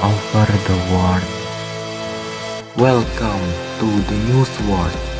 over the world. Welcome to the news world.